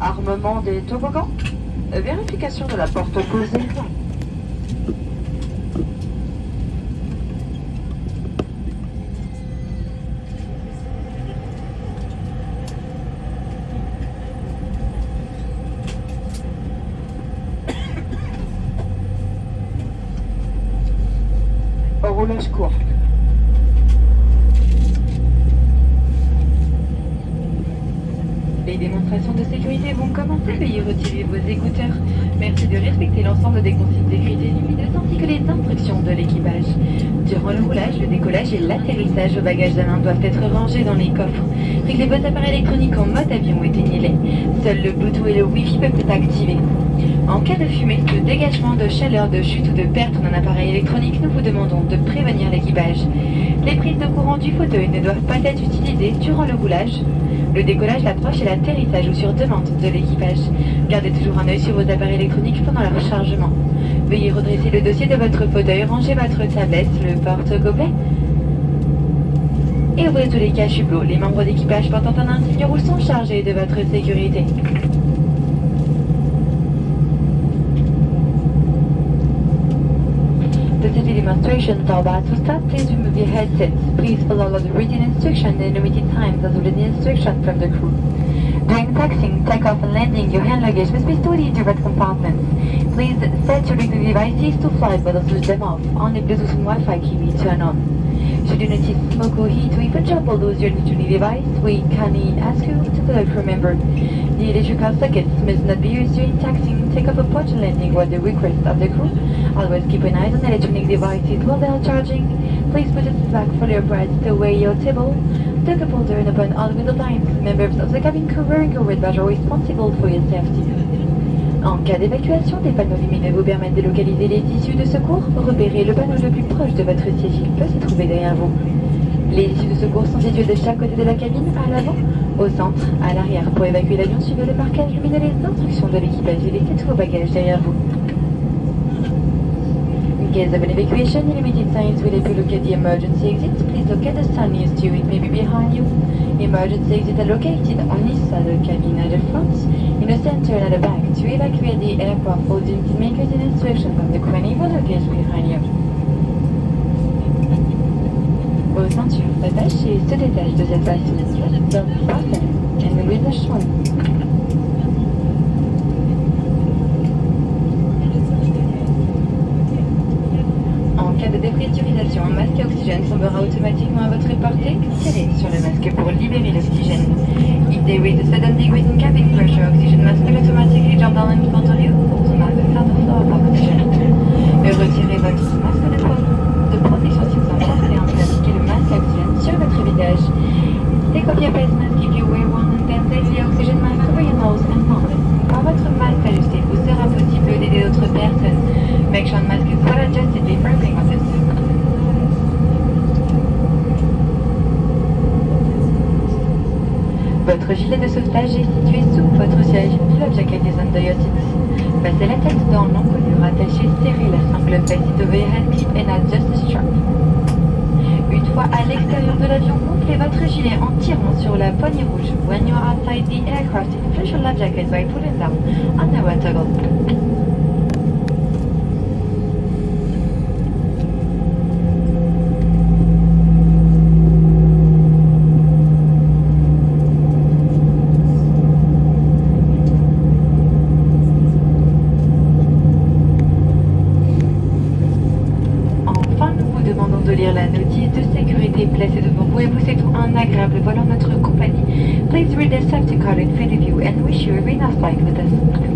Armement des toboggans, vérification de la porte opposée. Roulage court. Les démonstrations de sécurité vont commencer. Veuillez retirer vos écouteurs. Merci de respecter l'ensemble des consignes de sécurité lumineuses ainsi que instructions de l'équipage. Durant le roulage, le décollage et l'atterrissage aux bagages à doivent être rangés dans les coffres. Réglez vos appareils électroniques en mode avion et éteignez-les. Seul le Bluetooth et le Wi-Fi peuvent être activés. En cas de fumée, de dégagement, de chaleur, de chute ou de perte d'un appareil électronique, nous vous demandons de prévenir l'équipage. Les prises de courant du fauteuil ne doivent pas être utilisées durant le roulage, le décollage, l'approche et l'atterrissage ou sur demande de l'équipage. Gardez toujours un œil sur vos appareils électroniques pendant leur rechargement. Veuillez redresser le dossier de votre fauteuil, ranger votre tablette, le porte-gobelet et ouvrez tous les caches. Les membres d'équipage portant un insigne rouge sont chargés de votre sécurité. The city demonstrations are about to start. Please remove your headsets. Please follow the written instructions and limited times as the instructions from the crew. During taxiing, takeoff and landing, your hand luggage must be stored in different compartments. Please set your electronic devices to flight but also switch them off. Only Bluetooth and Wi-Fi can be turned on. Should you notice smoke or heat or even trouble lose your electronic device, we kindly ask you to select remember. The electrical sockets must not be used during taxiing, takeoff, approach and landing or the request of the crew. Always keep an eye on electronic devices while they are charging. Please put your back fully upright, stow away your table, the cup holder and open all window blinds. Members of the cabin crew wearing a red badge are responsible for your safety. En cas d'évacuation, des panneaux lumineux vous permettent de localiser les issues de secours. Repérez le panneau le plus proche de votre siège. Il peut se trouver derrière vous. Les issues de secours sont situées de chaque côté de la cabine, à l'avant, au centre, à l'arrière. Pour évacuer l'avion, suivez le marquage lumineux les instructions de l'équipage et laissez tous vos bagages derrière vous. Case of an evacuation, limited signs will help you locate the emergency exit. Please locate the sign nearest you. It may be behind you. Emergency exits are located on this side of the cabin at the front, in the center and at the back. To evacuate the aircraft, follow the makers and instructions from the and able luggage behind you. Vos ceintures s'attachent et se détachent de cette façon. Don't fasten and release the de dépressurisation, un masque à oxygène tombera automatiquement à votre portée. Tirez sur le masque pour libérer l'oxygène. If there is a sudden decrease in cabin pressure, oxygen mask will automatically jump down in front of you. Also mask the flow of oxygen. Et retirez votre masque de, de protection si vous en portez un pour appliquer le masque à oxygène sur votre visage. Take off your face mask if you wear one and then place the oxygen mask over your nose and mouth. Quand votre masque ajusté, vous sera possible d'aider d'autres personnes. Votre gilet de sauvetage est situé sous votre siège. Le jacket is under your. Passez la tête dans l'encolure, attachez, serrez la sangle, place over your hand clip and adjust the strap. Une fois à l'extérieur de l'avion, gonflez votre gilet en tirant sur la poignée rouge. When you are outside the aircraft, inflate your life jacket by pulling down on the red toggle. Enfin, nous vous demandons de lire la notice de sécurité placée devant vous et vous souhaitons un agréable vol en notre compagnie. Please read the safety card in front of you and wish you a very nice flight with us.